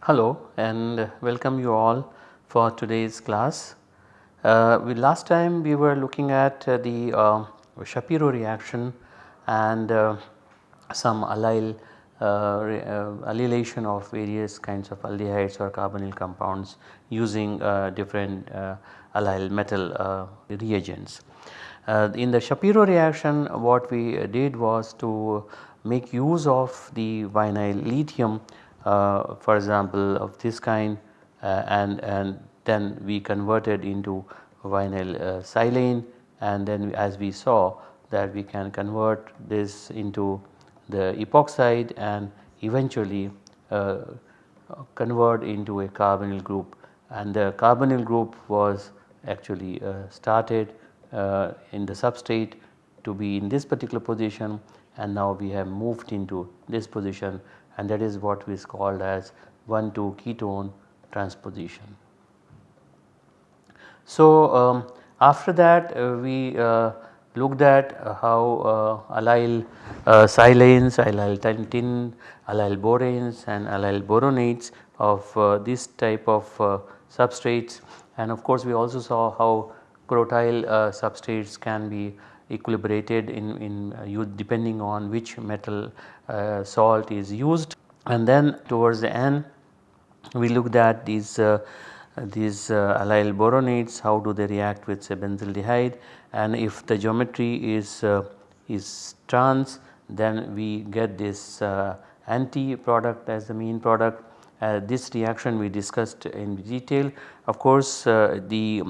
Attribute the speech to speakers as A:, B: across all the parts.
A: Hello and welcome you all for today's class. Uh, we last time we were looking at uh, the uh, Shapiro reaction and uh, some allyl Uh, uh, allylation of various kinds of aldehydes or carbonyl compounds using uh, different allyl metal reagents. in the Shapiro reaction what we did was to make use of the vinyl lithium uh, for example of this kind uh, and, and then we converted into vinyl uh, silane and then as we saw that we can convert this into the epoxide and eventually uh, convert into a carbonyl group. And the carbonyl group was actually uh, started uh, in the substrate to be in this particular position. And now we have moved into this position. And that is what is called as 1 2 ketone transposition. So, um, after that uh, we uh, looked at uh, how uh, allyl uh, silanes, allyl tin, allyl boranes and allyl boronates of this type of substrates. And of course we also saw how crotyl substrates can be equilibrated in, in depending on which metal salt is used. And then towards the end we looked at these uh, these uh, allyl boronates. How do they react with say benzaldehyde and if the geometry is is trans then we get this anti product as the mean product uh, this reaction we discussed in detail. Of course, uh, the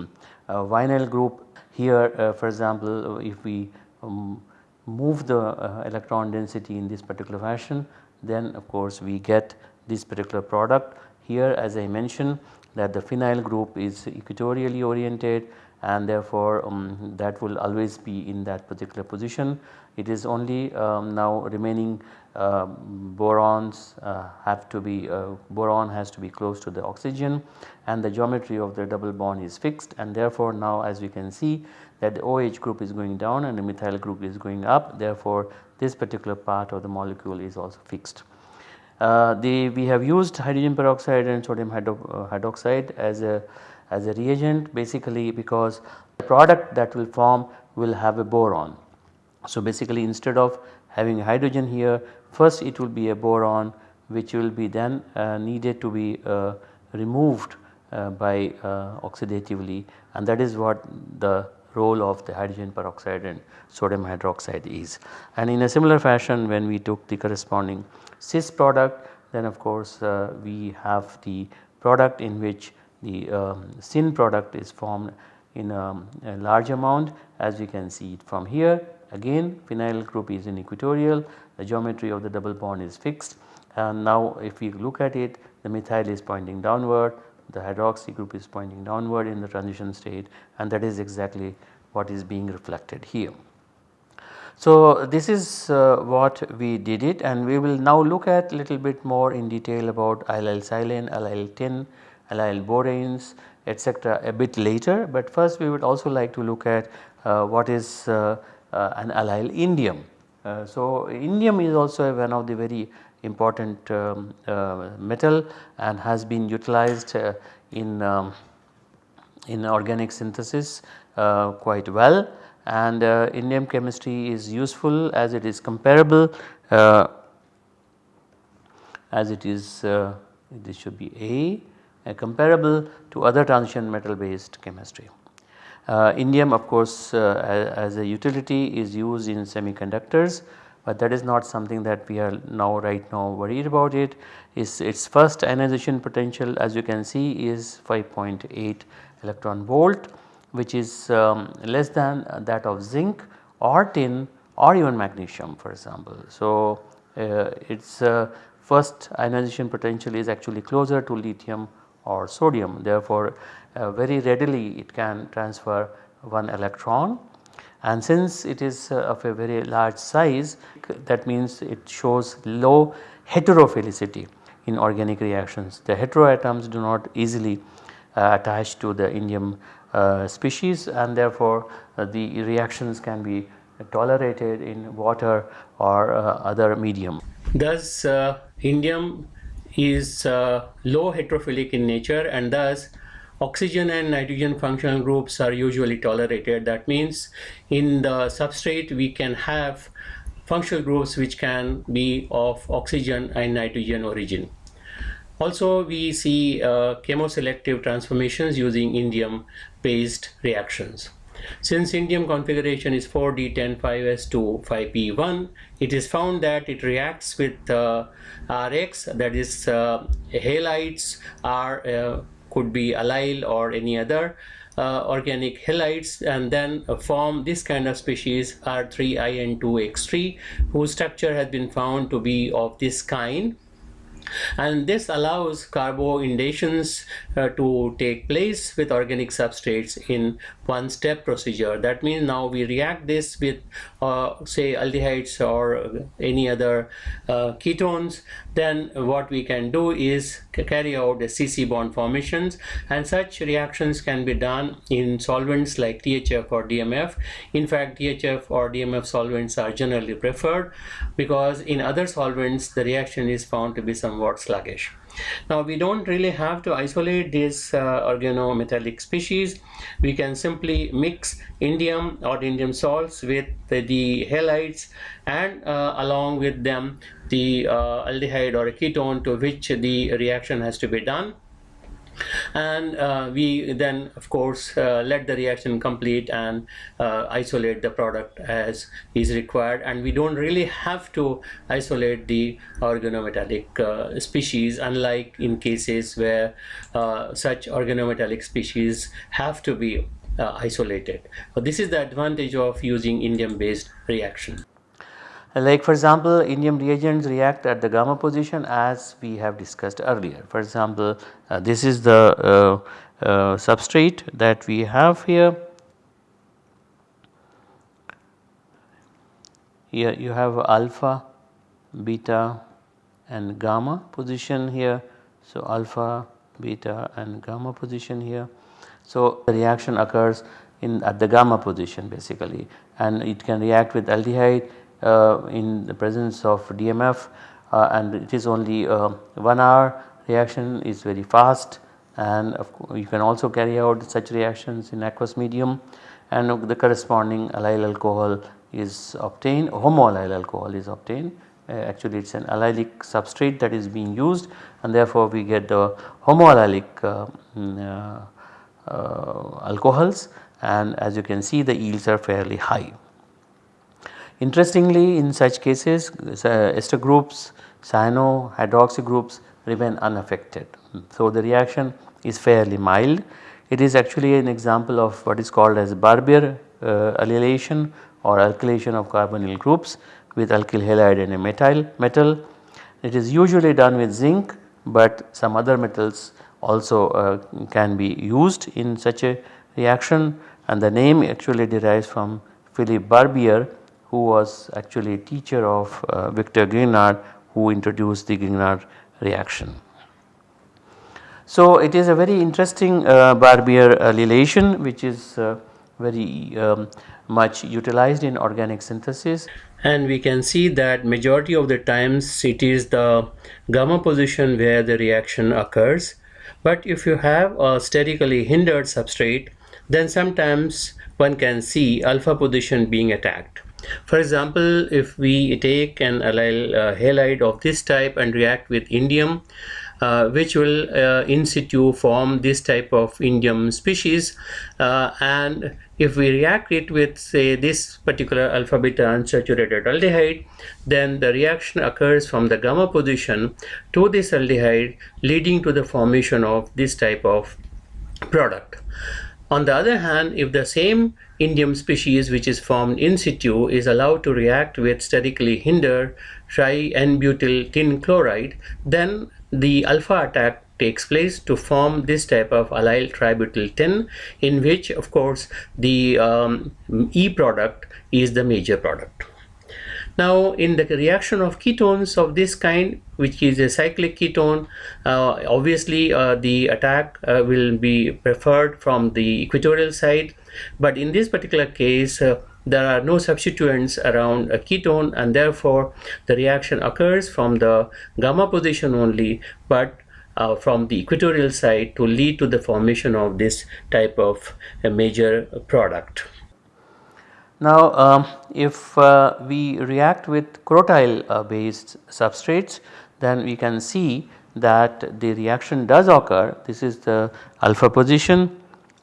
A: uh, vinyl group here for example if we um, move the uh, electron density in this particular fashion then of course we get this particular product. Here as I mentioned that the phenyl group is equatorially oriented and therefore um, that will always be in that particular position. It is only um, now remaining uh, borons uh, have to be uh, boron has to be close to the oxygen and the geometry of the double bond is fixed and therefore now as we can see that the OH group is going down and the methyl group is going up therefore this particular part of the molecule is also fixed. Uh, the, we have used hydrogen peroxide and sodium hydro, uh, hydroxide as a as a reagent basically because the product that will form will have a boron. So basically instead of having hydrogen here first it will be a boron which will be then uh, needed to be uh, removed uh, by uh, oxidatively and that is what the role of the hydrogen peroxide and sodium hydroxide is. And in a similar fashion when we took the corresponding cis product then of course uh, we have the product in which the um, syn product is formed in a, a, large amount as we can see it from here again phenyl group is in equatorial the geometry of the double bond is fixed and now if we look at it the methyl is pointing downward the hydroxy group is pointing downward in the transition state and that is exactly what is being reflected here. So, this is uh, what we did it and we will now look at a little bit more in detail about allyl silane, allyl tin, allyl boranes etc. a bit later, but first we would also like to look at uh, what is uh, uh an allyl indium. Uh, so, indium is also one of the very important um, uh, metal and has been utilized in, um, in organic synthesis quite well and indium chemistry is useful as it is comparable as it is this should be A, comparable to other transition metal based chemistry. Uh, indium of course uh, as, a utility is used in semiconductors but that is not something that we are now right now worried about it. Is its first ionization potential as you can see is 5.8 electron volt which is um, less than that of zinc or tin or even magnesium for example. So, uh, its uh, first ionization potential is actually closer to lithium or sodium therefore, uh, very readily it can transfer one electron and since it is uh, of a very large size that means it shows low heterophilicity.
B: in organic reactions. The heteroatoms do not easily uh, attach to the indium uh, species and therefore uh, the reactions can be tolerated in water or uh, other medium. Thus uh, indium is uh, low heterophilic in nature and thus oxygen and nitrogen functional groups are usually tolerated. That means in the substrate we can have functional groups which can be of oxygen and nitrogen origin. Also we see uh, chemoselective transformations using indium based reactions. Since indium configuration is 4D105S2 5P1, it is found that it reacts with uh, Rx that is uh, halides are uh, could be allyl or any other uh, organic halides and then form this kind of species R3IN2X3 whose structure has been found to be of this kind. And this allows carboindations uh, to take place with organic substrates in one step procedure. That means now we react this with uh, say aldehydes or any other uh, ketones. Then what we can do is carry out the CC bond formations and such reactions can be done in solvents like THF or DMF in fact THF or DMF solvents are generally preferred because in other solvents the reaction is found to be somewhat sluggish now we don't really have to isolate these uh, organometallic species. We can simply mix indium or indium salts with the halides and uh, along with them the uh, aldehyde or a ketone to which the reaction has to be done and uh, we then of course uh, let the reaction complete and uh, isolate the product as is required and we don't really have to isolate the organometallic uh, species unlike in cases where uh, such organometallic species have to be uh, isolated. So this is the advantage of using indium based reaction. Like for example, indium reagents react at the gamma position as we have discussed earlier. For example, uh, this is the uh, uh, substrate that we have here. Here you have alpha, beta and gamma position here. So, alpha, beta and gamma position here. So, the reaction occurs in at the gamma position basically and it can react with aldehyde in the presence of DMF uh, and it is only uh, 1 hour reaction is very fast and you can also carry out such reactions in aqueous medium and the corresponding allyl alcohol is obtained homoallyl alcohol is obtained uh, actually it is an allylic substrate that is being used and therefore we get the homoallylic uh, mm, uh, alcohols and as you can see the yields are fairly high. Interestingly in such cases ester groups, cyano, hydroxy groups remain unaffected. So the reaction is fairly mild. It is actually an example of what is called as Barbier uh, allylation or alkylation of carbonyl groups with alkyl halide and a methyl metal. It is usually done with zinc but some other metals also uh, can be used in such a reaction and the name actually derives from Philip Barbier who was actually a teacher of uh, Victor Grignard who introduced the Grignard reaction. So it is a very interesting uh, Barbier allylation which is uh, very um, much utilized in organic synthesis. And we can see that majority of the times it is the gamma position where the reaction occurs. But if you have a sterically hindered substrate then sometimes one can see alpha position being attacked for example, if we take an allyl uh, halide of this type and react with indium, uh, which will uh, in situ form this type of indium species uh, and if we react it with say this particular alpha beta unsaturated aldehyde then the reaction occurs from the gamma position to this aldehyde leading to the formation of this type of product. On the other hand, if the same indium species which is formed in situ is allowed to react with sterically hindered tri-N-butyl tin chloride, then the alpha attack takes place to form this type of allyl tributyl tin in which of course the um, E product is the major product.
A: Now in the reaction of ketones of this kind which is a cyclic ketone uh, obviously uh, the attack uh, will be preferred from the equatorial side but in this particular case uh, there are no substituents around a ketone and therefore the reaction occurs from the gamma position only but uh, from the equatorial side to lead to the formation of this type of a major product. Now um, if uh, we react with crotyl uh, based substrates then we can see that the reaction does occur this is the alpha position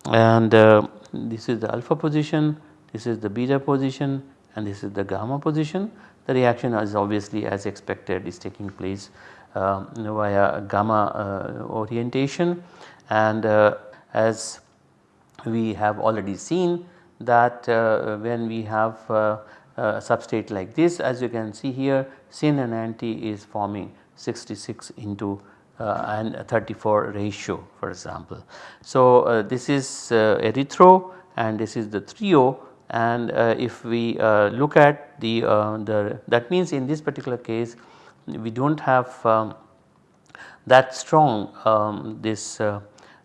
A: and uh, this is the alpha position this is the beta position and this is the gamma position. The reaction is obviously as expected is taking place uh, via gamma uh, orientation and uh, as we have already seen that uh, when we have uh, a substrate like this as you can see here syn and anti is forming 66 into uh, and 34 ratio for example. So, this is erythro and this is the threo and uh, if we uh, look at the, uh, the that means in this particular case we do not have um, that strong um, this uh,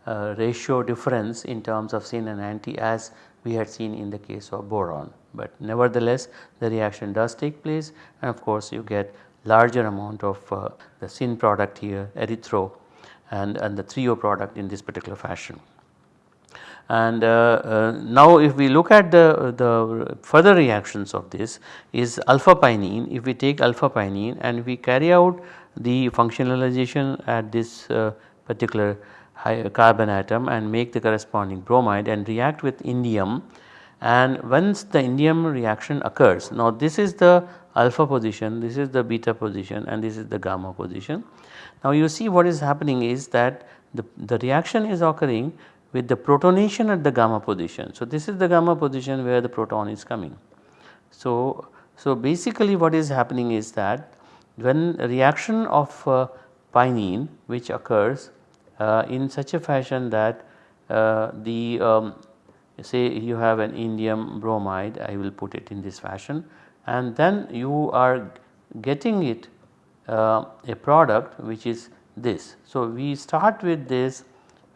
A: uh, ratio difference in terms of syn and anti as we had seen in the case of boron. But nevertheless the reaction does take place and of course you get larger amount of uh, the syn product here erythro and, and the threo product in this particular fashion. And uh, uh, now if we look at the, the further reactions of this is alpha pinene if we take alpha pinene and we carry out the functionalization at this uh, particular carbon atom and make the corresponding bromide and react with indium and once the indium reaction occurs now this is the alpha position this is the beta position and this is the gamma position. Now you see what is happening is that the, the reaction is occurring with the protonation at the gamma position. So, this is the gamma position where the proton is coming. So, so basically what is happening is that when reaction of uh, pinene which occurs uh, in such a fashion that uh, the um, say you have an indium bromide I will put it in this fashion and then you are getting it uh, a product which is this. So, we start with this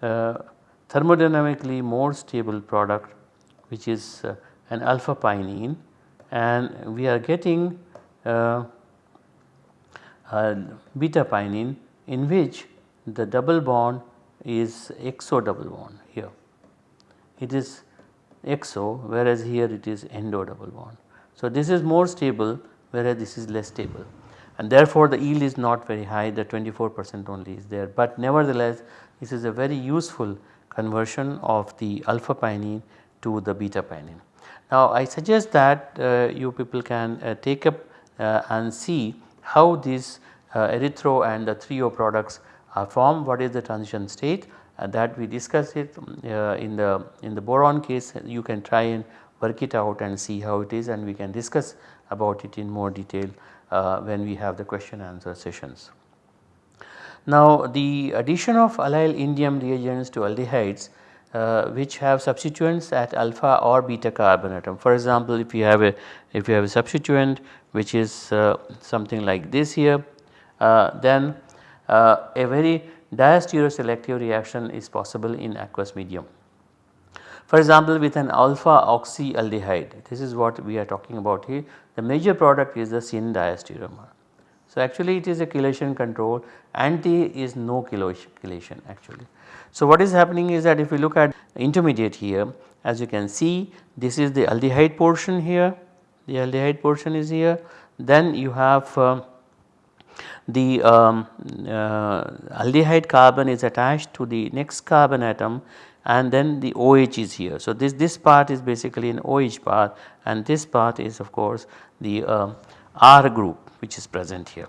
A: uh, thermodynamically more stable product which is uh, an alpha pinene and we are getting uh, beta pinene in which the double bond is exo double bond here. It is exo whereas here it is endo double bond. So, this is more stable whereas this is less stable. And therefore the yield is not very high the 24 percent only is there. But nevertheless this is a very useful conversion of the alpha pinene to the beta pinene. Now I suggest that uh, you people can uh, take up uh, and see how these uh, erythro and the threo products are formed, what is the transition state that we discuss it uh, in the in the boron case. You can try and work it out and see how it is and we can discuss about it in more detail when we have the question answer sessions. Now the addition of allyl indium reagents to aldehydes uh, which have substituents at alpha or beta carbon atom. For example, if you have a if you have a substituent which is uh, something like this here uh, then uh, a very diastereoselective reaction is possible in aqueous medium. For example, with an alpha oxyaldehyde this is what we are talking about here the major product is the syn diastereomer. So, actually it is a chelation control anti is no chelation actually. So, what is happening is that if we look at intermediate here as you can see this is the aldehyde portion here the aldehyde portion is here then you have uh, the um, uh, aldehyde carbon is attached to the next carbon atom and then the OH is here. So, this, this part is basically an OH part and this part is of course the uh, R group which is present here.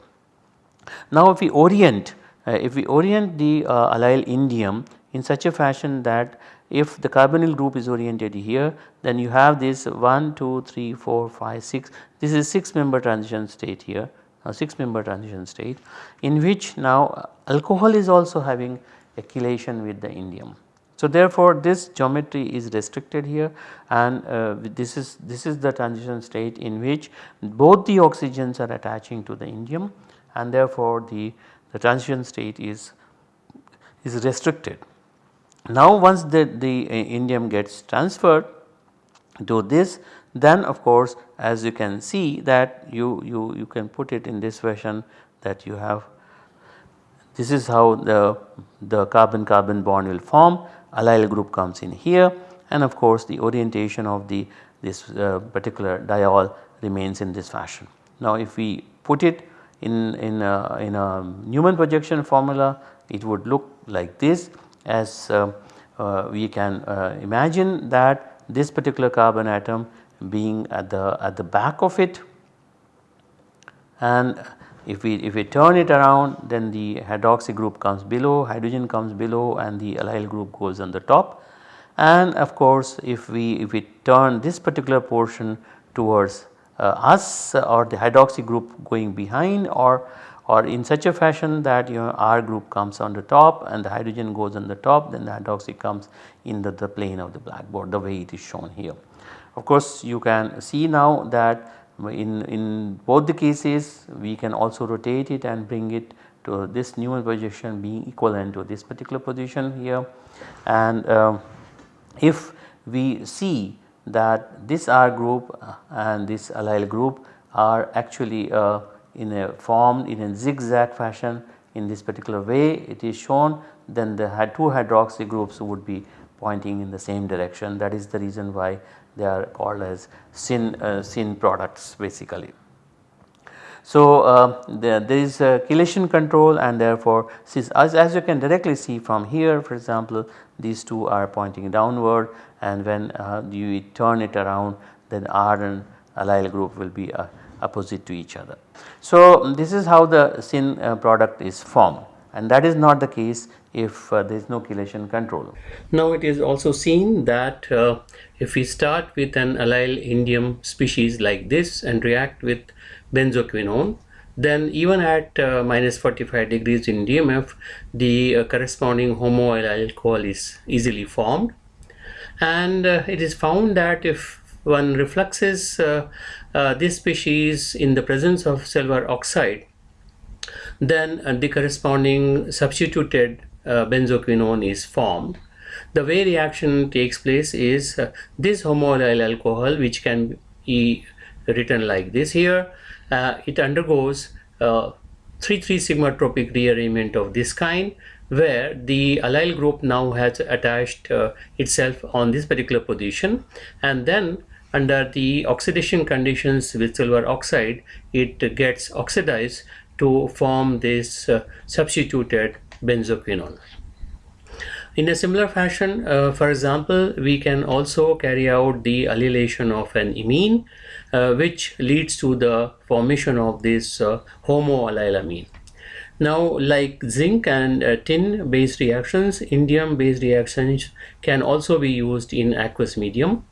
A: Now if we orient uh, if we orient the uh, allyl indium in such a fashion that if the carbonyl group is oriented here then you have this 1 2 3 4 5 6 this is 6 member transition state here a 6 member transition state in which now alcohol is also having a chelation with the indium. So therefore this geometry is restricted here and uh, this is this is the transition state in which both the oxygens are attaching to the indium and therefore the, the transition state is is restricted. Now once the, the uh, indium gets transferred to this then of course as you can see that you, you, you can put it in this version that you have this is how the, the carbon carbon bond will form allyl group comes in here. And of course the orientation of the this uh, particular diol remains in this fashion. Now if we put it in, in, a, in a Newman projection formula it would look like this. As uh, uh, we can uh, imagine that this particular carbon atom being at the at the back of it. And if we if we turn it around then the hydroxy group comes below hydrogen comes below and the allyl group goes on the top and of course if we if we turn this particular portion towards uh, us or the hydroxy group going behind or or in such a fashion that your R group comes on the top and the hydrogen goes on the top then the hydroxy comes in the, the plane of the blackboard the way it is shown here. Of course you can see now that in, in both the cases we can also rotate it and bring it to this Newman projection being equivalent to this particular position here. And uh, if we see that this R group and this allyl group are actually uh, in a formed in a zigzag fashion in this particular way it is shown then the two hydroxy groups would be pointing in the same direction. That is the reason why they are called as syn, uh, syn products basically. So uh, there, there is a chelation control and therefore as, as you can directly see from here for example these two are pointing downward and when uh, you turn it around then R and allyl group will be uh, opposite to each other. So this is how the syn uh, product is formed and that is not the case if uh, there is no chelation control.
B: Now it is also seen that uh, if we start with an allyl indium species like this and react with benzoquinone then even at uh, minus 45 degrees in DMF the uh, corresponding homoallyl alcohol is easily formed and uh, it is found that if one refluxes uh, this species in the presence of silver oxide then uh, the corresponding substituted uh, benzoquinone is formed. The way reaction takes place is uh, this homoallyl alcohol which can be written like this here, it undergoes 3,3 sigma tropic rearrangement of this kind where the allyl group now has attached uh, itself on this particular position and then under the oxidation conditions with silver oxide it gets oxidized to form this uh, substituted benzoquinone. In a similar fashion, uh, for example, we can also carry out the allylation of an imine uh, which leads to the formation of this uh, homoallylamine. Now like zinc and uh, tin based reactions, indium based reactions can also be used in aqueous medium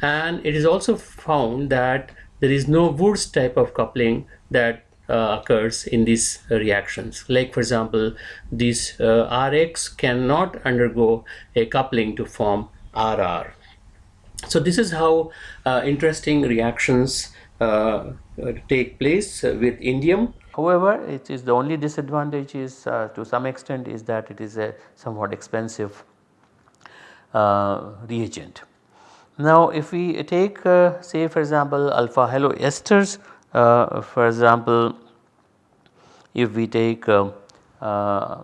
B: and it is also found that there is no Wurtz type of coupling that uh, occurs in these reactions. Like for example, this uh, Rx cannot undergo a coupling to form RR. So this is how uh, interesting reactions uh, take place with indium.
A: However, it is the only disadvantage is uh, to some extent is that it is a somewhat expensive uh, reagent. Now if we take say for example alpha haloesters uh, for example, if we take uh, uh,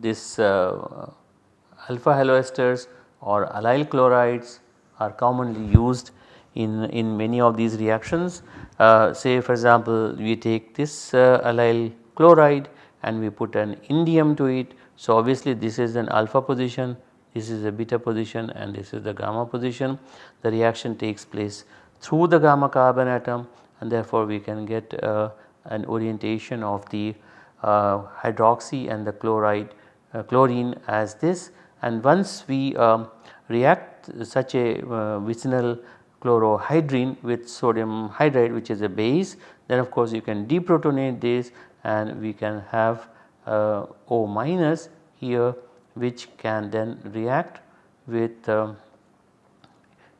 A: this alpha haloesters or allyl chlorides are commonly used in, in many of these reactions. Uh, say for example, we take this uh, allyl chloride and we put an indium to it. So, obviously this is an alpha position, this is a beta position and this is the gamma position. The reaction takes place through the gamma carbon atom and therefore we can get uh, an orientation of the uh, hydroxy and the chloride uh, chlorine as this. And once we um, react such a vicinal chlorohydrin with sodium hydride which is a base then of course you can deprotonate this and we can have uh, O minus here which can then react with um,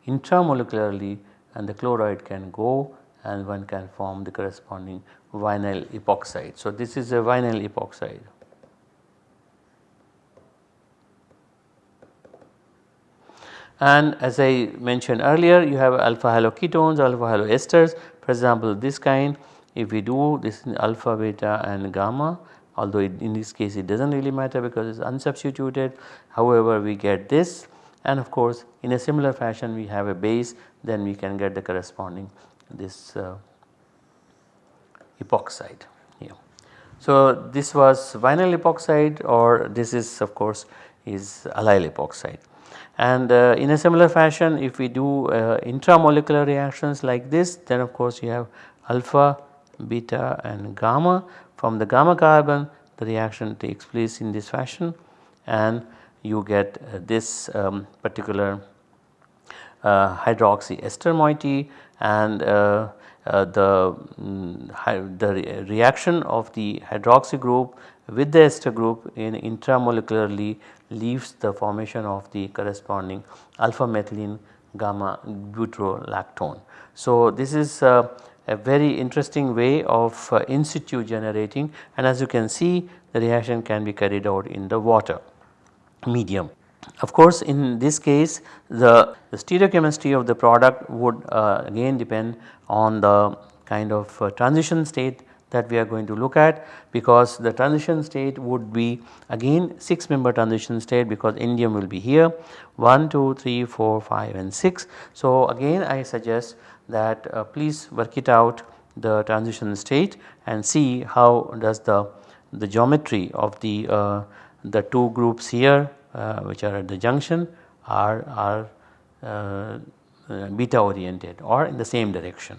A: intramolecularly and the chloride can go and one can form the corresponding vinyl epoxide. So, this is a vinyl epoxide. And as I mentioned earlier you have alpha haloketones, alpha haloesters for example this kind if we do this alpha, beta and gamma although it, in this case it does not really matter because it is unsubstituted however we get this and of course in a similar fashion we have a base then we can get the corresponding this uh, epoxide here. So this was vinyl epoxide or this is of course is allyl epoxide. And uh, in a similar fashion if we do uh, intramolecular reactions like this then of course you have alpha, beta and gamma. From the gamma carbon the reaction takes place in this fashion and you get uh, this um, particular uh, hydroxy ester moiety and uh, uh, the, um, the re reaction of the hydroxy group with the ester group in intramolecularly leaves the formation of the corresponding alpha methylene gamma butyrolactone. So, this is uh, a very interesting way of uh, in situ generating and as you can see the reaction can be carried out in the water medium. Of course, in this case the, the stereochemistry of the product would uh, again depend on the kind of uh, transition state that we are going to look at because the transition state would be again 6 member transition state because indium will be here 1, 2, 3, 4, 5 and 6. So again I suggest that uh, please work it out the transition state and see how does the, the geometry of the, uh, the two groups here which are at the junction are, are uh, uh, beta oriented or in the same direction.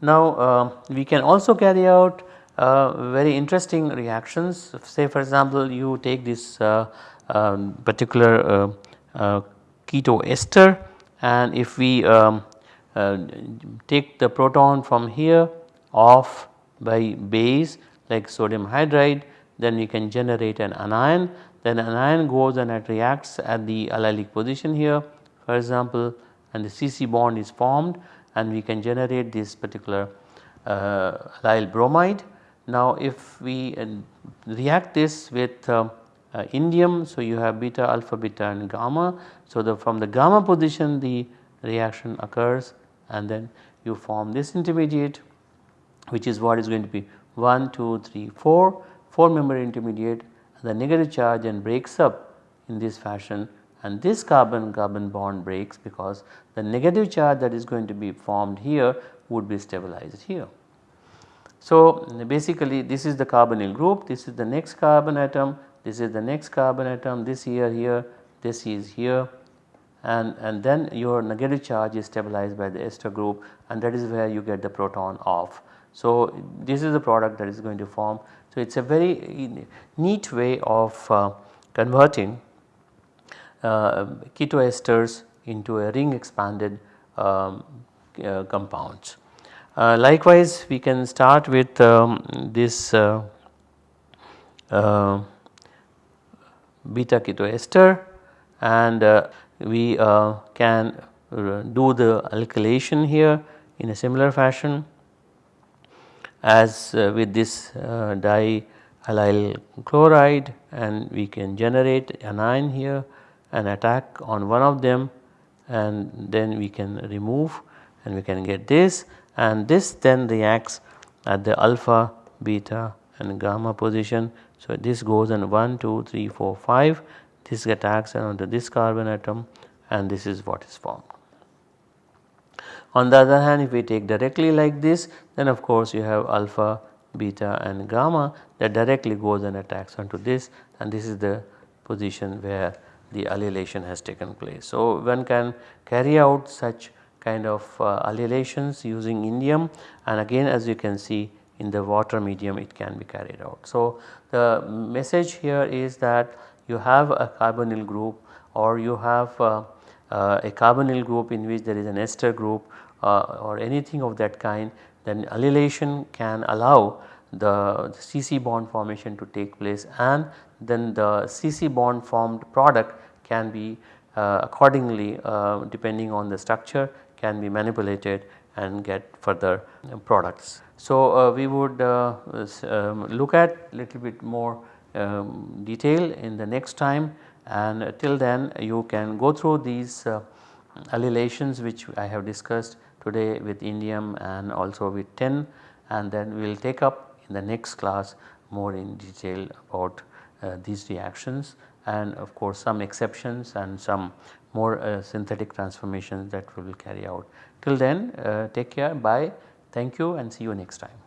A: Now uh, we can also carry out uh, very interesting reactions say for example you take this uh, um, particular uh, uh, keto ester and if we um, uh, take the proton from here off by base like sodium hydride then we can generate an anion then anion goes and it reacts at the allylic position here for example and the CC bond is formed and we can generate this particular uh, allyl bromide. Now if we uh, react this with uh, uh, indium so you have beta alpha beta and gamma. So the from the gamma position the reaction occurs and then you form this intermediate which is what is going to be 1 2 3 4 4 member intermediate the negative charge and breaks up in this fashion and this carbon carbon bond breaks because the negative charge that is going to be formed here would be stabilized here. So basically this is the carbonyl group, this is the next carbon atom, this is the next carbon atom, this here here, this is here and, and then your negative charge is stabilized by the ester group and that is where you get the proton off. So this is the product that is going to form. So it is a very neat way of uh, converting uh, ketoesters into a ring expanded um, uh, compounds. Uh, likewise we can start with um, this uh, uh, beta ketoester and uh, we can do the alkylation here in a similar fashion as uh, with this uh, diallyl chloride and we can generate anion here and attack on one of them and then we can remove and we can get this and this then reacts at the alpha, beta and gamma position. So, this goes on 1, 2, 3, 4, 5 this attacks onto this carbon atom and this is what is formed. On the other hand if we take directly like this then of course you have alpha, beta and gamma that directly goes and attacks onto this and this is the position where the allylation has taken place. So, one can carry out such kind of uh, allylations using indium and again as you can see in the water medium it can be carried out. So, the message here is that you have a carbonyl group or you have uh, a carbonyl group in which there is an ester group uh, or anything of that kind then allylation can allow the, the CC bond formation to take place and then the CC bond formed product can be uh, accordingly uh, depending on the structure can be manipulated and get further products. So, uh, we would uh, um, look at little bit more um, detail in the next time and till then you can go through these uh, allylations which I have discussed today with indium and also with tin and then we will take up in the next class more in detail about uh, these reactions and of course some exceptions and some more uh, synthetic transformations that we will carry out. Till then uh, take care bye thank you and see you next time.